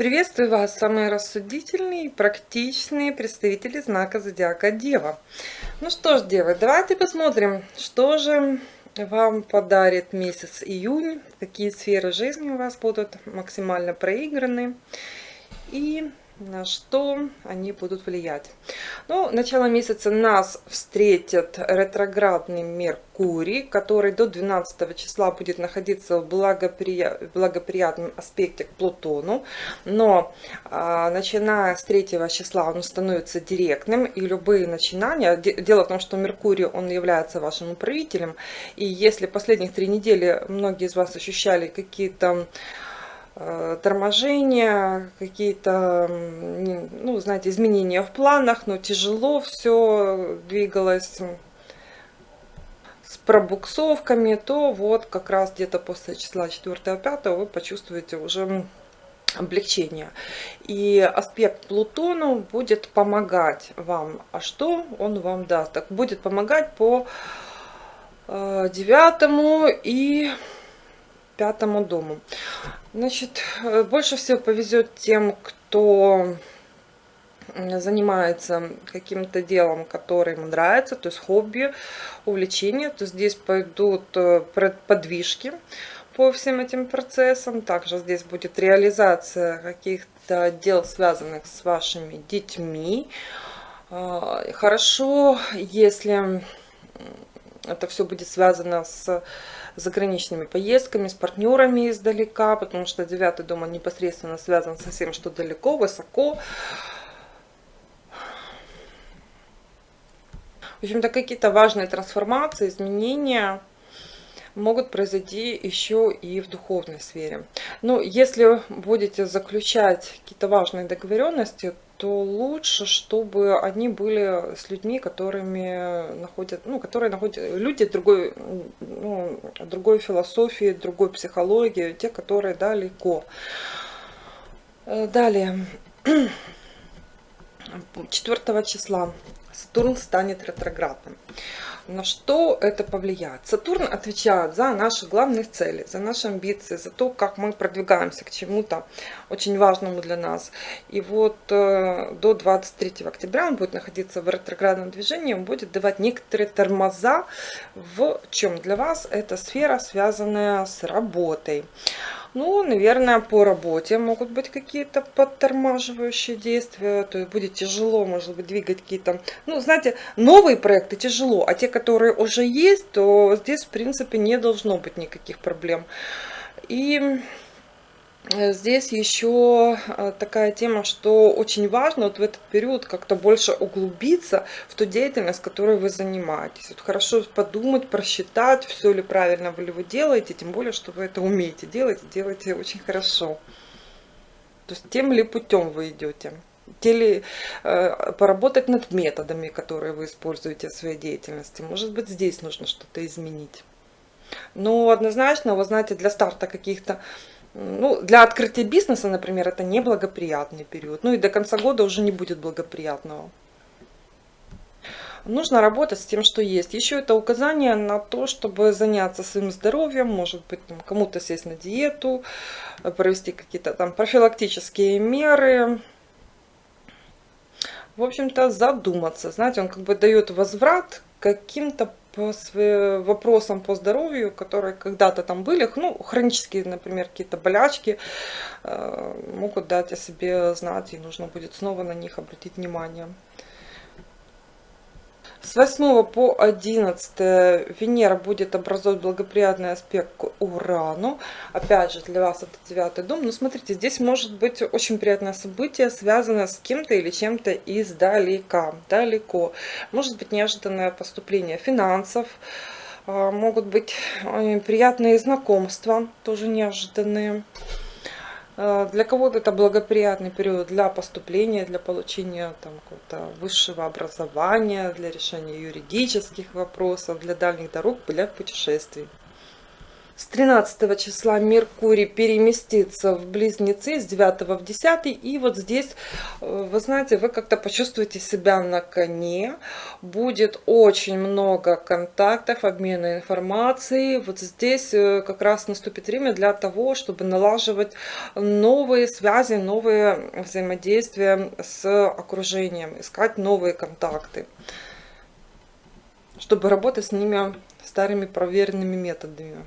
Приветствую вас, самые рассудительные и практичные представители знака Зодиака Дева. Ну что ж, Девы, давайте посмотрим, что же вам подарит месяц июнь, какие сферы жизни у вас будут максимально проиграны. И на что они будут влиять. Ну, начало месяца нас встретит ретроградный Меркурий, который до 12 числа будет находиться в благоприя... благоприятном аспекте к Плутону, но а, начиная с 3 числа он становится директным, и любые начинания, дело в том, что Меркурий, он является вашим управителем, и если последних три недели многие из вас ощущали какие-то торможения, какие-то, ну, знаете, изменения в планах, но тяжело все двигалось с пробуксовками, то вот как раз где-то после числа 4-5 вы почувствуете уже облегчение. И аспект Плутону будет помогать вам. А что он вам даст? Так будет помогать по э, девятому и пятому дому. Значит, э, больше всего повезет тем, кто занимается каким-то делом, которое ему нравится, то есть хобби, увлечение, то здесь пойдут э, подвижки по всем этим процессам. Также здесь будет реализация каких-то дел, связанных с вашими детьми. А, хорошо, если это все будет связано с заграничными поездками, с партнерами издалека, потому что девятый дом непосредственно связан со всем, что далеко, высоко. В общем-то, какие-то важные трансформации, изменения могут произойти еще и в духовной сфере. Ну, если будете заключать какие-то важные договоренности, то лучше, чтобы они были с людьми, которыми находят, ну, которые находят люди другой, ну, другой философии, другой психологии, те, которые далеко. Э, далее, 4 числа Сатурн станет ретроградным. На что это повлияет? Сатурн отвечает за наши главные цели, за наши амбиции, за то, как мы продвигаемся к чему-то очень важному для нас. И вот э, до 23 октября он будет находиться в ретроградном движении, он будет давать некоторые тормоза в чем для вас эта сфера, связанная с работой. Ну, наверное, по работе могут быть какие-то подтормаживающие действия, то есть будет тяжело, может быть, двигать какие-то, ну, знаете, новые проекты тяжело, а те, которые уже есть, то здесь, в принципе, не должно быть никаких проблем. И Э, здесь еще э, такая тема, что очень важно вот в этот период как-то больше углубиться в ту деятельность, которой вы занимаетесь. Вот хорошо подумать, просчитать, все ли правильно вы ли вы делаете, тем более, что вы это умеете делать, и делаете очень хорошо. То есть тем ли путем вы идете. Или э, поработать над методами, которые вы используете в своей деятельности. Может быть, здесь нужно что-то изменить. Но однозначно, вы знаете, для старта каких-то ну, для открытия бизнеса, например, это неблагоприятный период. Ну и до конца года уже не будет благоприятного. Нужно работать с тем, что есть. Еще это указание на то, чтобы заняться своим здоровьем, может быть, кому-то сесть на диету, провести какие-то там профилактические меры. В общем-то, задуматься. Знаете, он как бы дает возврат каким-то по вопросам по здоровью, которые когда-то там были, ну, хронические, например, какие-то болячки, э, могут дать о себе знать, и нужно будет снова на них обратить внимание. С 8 по 11 Венера будет образовать благоприятный аспект к Урану. Опять же, для вас это девятый дом. Но смотрите, здесь может быть очень приятное событие, связанное с кем-то или чем-то издалека, далеко. Может быть неожиданное поступление финансов, а, могут быть приятные знакомства, тоже неожиданные. Э, для кого-то это благоприятный период для поступления, для получения там, какого-то высшего образования, для решения юридических вопросов, для дальних дорог, для путешествий. С 13 числа Меркурий переместится в Близнецы, с 9 в 10. И вот здесь, э, вы знаете, вы как-то почувствуете себя на коне. Будет очень много контактов, обмена информацией. Вот здесь э, как раз наступит время для того, чтобы налаживать новые связи, новые взаимодействия с окружением, искать новые контакты, чтобы работать с ними старыми проверенными методами.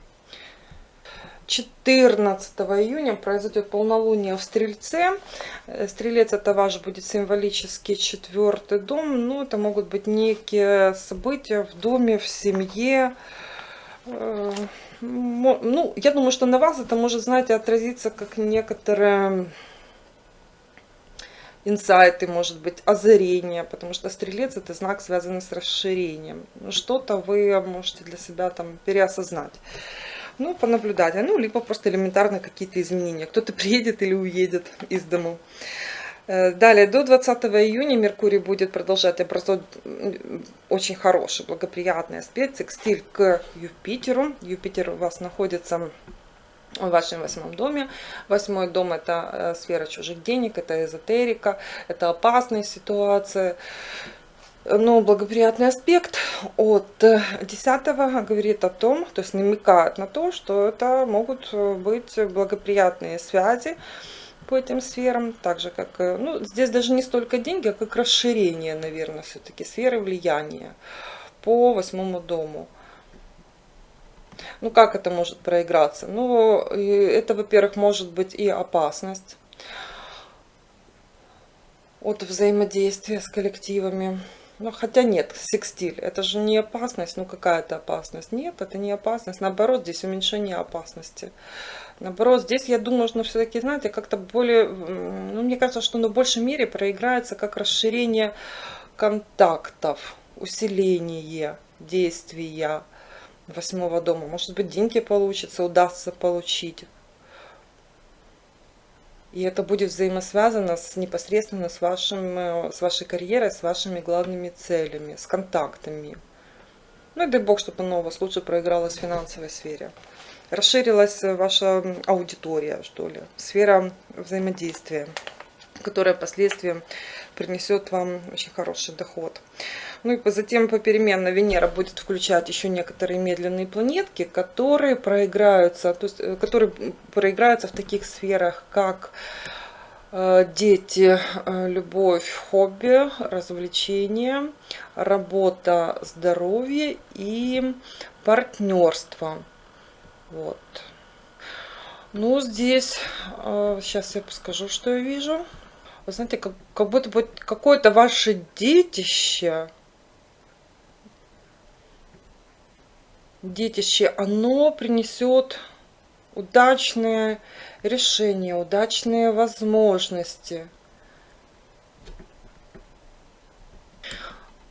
14 июня произойдет полнолуние в Стрельце. Э, Стрелец это ваш будет символический четвертый дом. Ну, это могут быть некие события в доме, в семье. Э, ну, я думаю, что на вас это может, знаете, отразиться как некоторые инсайты, может быть, озарение, потому что стрелец это знак, связанный с расширением. Что-то вы можете для себя там переосознать ну, понаблюдать, ну, либо просто элементарно какие-то изменения. Кто-то приедет или уедет из дому. Э, далее, до 20 июня Меркурий будет продолжать образовать очень хороший, благоприятный аспект, секстиль к Юпитеру. Юпитер у вас находится в вашем восьмом доме. Восьмой дом это э, сфера чужих денег, это эзотерика, это опасные ситуации но благоприятный аспект от 10 говорит о том, то есть намекает на то, что это могут быть благоприятные связи по этим сферам, так же как, ну, здесь даже не столько деньги, а как расширение, наверное, все-таки сферы влияния по восьмому дому. Ну, как это может проиграться? Ну, это, во-первых, может быть и опасность от взаимодействия с коллективами. Ну, хотя нет, секстиль, это же не опасность, ну какая-то опасность. Нет, это не опасность, наоборот, здесь уменьшение опасности. Наоборот, здесь, я думаю, нужно все-таки, знаете, как-то более, ну, мне кажется, что на большей мере проиграется как расширение контактов, усиление действия восьмого дома. Может быть, деньги получится, удастся получить. И это будет взаимосвязано с, непосредственно с, вашим, э, с вашей карьерой, с вашими главными целями, с контактами. Ну и дай бог, чтобы оно у вас лучше проигралось в финансовой сфере. Расширилась ваша аудитория, что ли, сфера взаимодействия, которая впоследствии принесет вам очень хороший доход. Ну и затем попеременно Венера будет включать еще некоторые медленные планетки, которые проиграются, то есть, э, которые проиграются в таких сферах, как э, дети, э, любовь, хобби, развлечения, работа, здоровье и партнерство. Вот. Ну, здесь, сейчас я скажу, что я вижу. Вы знаете, как, как будто бы какое-то ваше детище детище, оно принесет удачные решения, удачные возможности.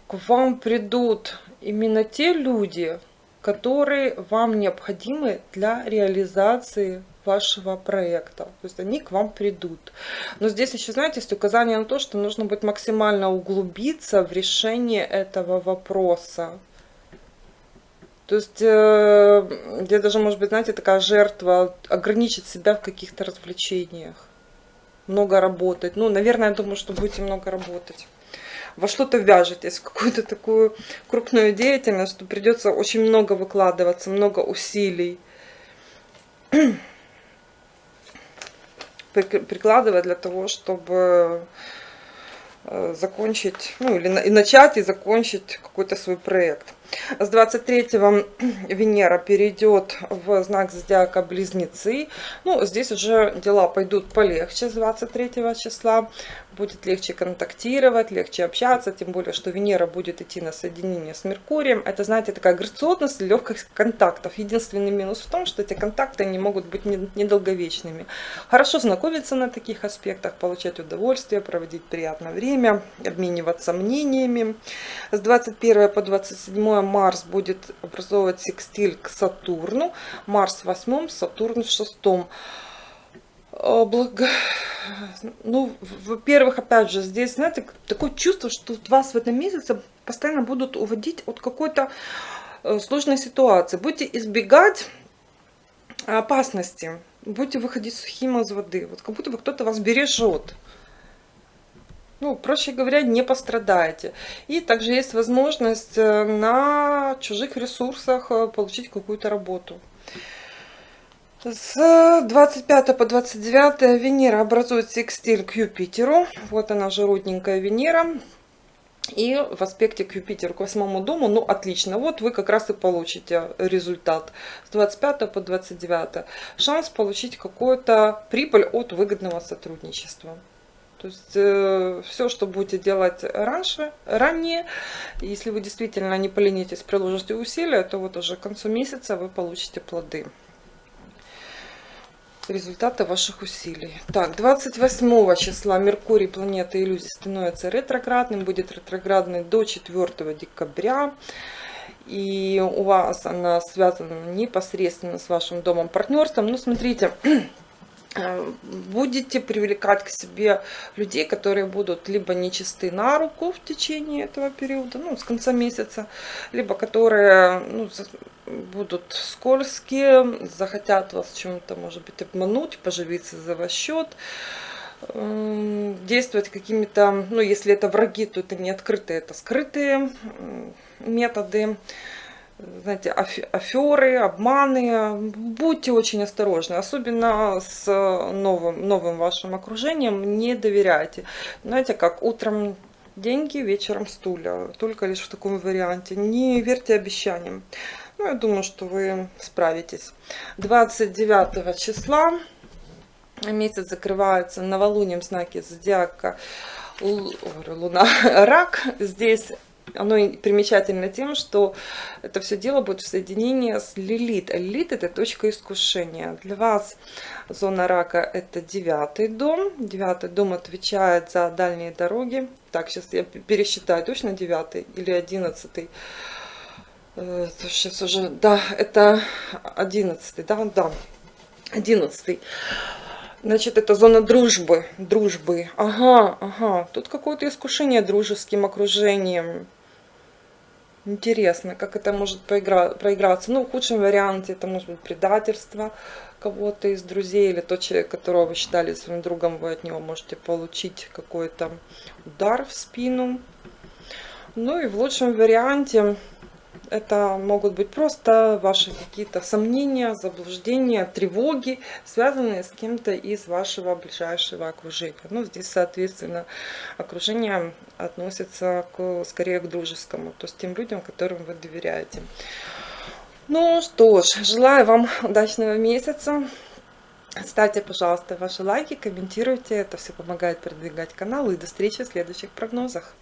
К вам придут именно те люди, которые вам необходимы для реализации вашего проекта. То есть они к вам придут. Но здесь еще, знаете, есть указание на то, что нужно будет максимально углубиться в решение этого вопроса. То есть, э, я даже, может быть, знаете, такая жертва, ограничить себя в каких-то развлечениях. Много работать. Ну, наверное, я думаю, что будете много работать. Во что-то вяжетесь, в какую-то такую крупную деятельность, что придется очень много выкладываться, много усилий прикладывать для того, чтобы э, закончить, ну или и начать и закончить какой-то свой проект. С 23 Венера перейдет в знак зодиака Близнецы. Ну, здесь уже дела пойдут полегче с 23 числа. Будет легче контактировать, легче общаться, тем более, что Венера будет идти на соединение с Меркурием. Это, знаете, такая грациозность, легкость контактов. Единственный минус в том, что эти контакты не могут быть недолговечными. Хорошо знакомиться на таких аспектах, получать удовольствие, проводить приятное время, обмениваться мнениями. С 21 по 27 Марс будет образовывать секстиль к Сатурну. Марс в восьмом, Сатурн в шестом. Благо... Ну, во-первых, опять же, здесь, знаете, такое чувство, что вас в этом месяце постоянно будут уводить от какой-то э, сложной ситуации. Будете избегать опасности. Будете выходить сухим из воды. Вот как будто бы кто-то вас бережет. Ну, проще говоря, не пострадаете. И также есть возможность э, на чужих ресурсах э, получить какую-то работу. С 25 по 29 Венера образует секстиль к Юпитеру. Вот она же родненькая Венера. И в аспекте к Юпитеру, к восьмому дому, ну отлично, вот вы как раз и получите результат с 25 по 29. Шанс получить какую-то прибыль от выгодного сотрудничества. То есть э, все, что будете делать раньше, ранее, если вы действительно не поленитесь, приложите усилия, то вот уже к концу месяца вы получите плоды результаты ваших усилий. Так, 28 числа Меркурий, планета иллюзий, становится ретроградным, будет ретроградный до 4 декабря. И у вас она связана непосредственно с вашим домом партнерством. Ну, смотрите, будете привлекать к себе людей, которые будут либо нечисты на руку в течение этого периода, ну, с конца месяца, либо которые ну, будут скользкие, захотят вас чем-то, может быть, обмануть, поживиться за ваш счет, эм, действовать какими-то, ну, если это враги, то это не открытые, это скрытые методы знаете, аферы, обманы. Будьте очень осторожны, особенно с новым, новым вашим окружением. Не доверяйте. Знаете, как утром деньги, вечером стулья. Только лишь в таком варианте. Не верьте обещаниям. Ну, я думаю, что вы справитесь. 29 числа месяц закрывается новолунием знаки зодиака Луна Рак. Здесь оно примечательно тем, что это все дело будет в соединении с Лилит. Лилит это точка искушения. Для вас зона рака это девятый дом. Девятый дом отвечает за дальние дороги. Так, сейчас я пересчитаю, точно девятый или одиннадцатый. Сейчас э, уже, да, это одиннадцатый, да, да, одиннадцатый. Значит, это зона дружбы, дружбы. Ага, ага. Тут какое-то искушение дружеским окружением. Интересно, как это может проигра проиграться. Ну, в худшем варианте это может быть предательство кого-то из друзей или тот человек, которого вы считали своим другом, вы от него можете получить какой-то удар в спину. Ну и в лучшем варианте это могут быть просто ваши какие-то сомнения, заблуждения, тревоги, связанные с кем-то из вашего ближайшего окружения. Ну, здесь, соответственно, окружение относится к, скорее к дружескому, то есть тем людям, которым вы доверяете. Ну что ж, желаю вам удачного месяца. Ставьте, пожалуйста, ваши лайки, комментируйте. Это все помогает продвигать канал. И до встречи в следующих прогнозах.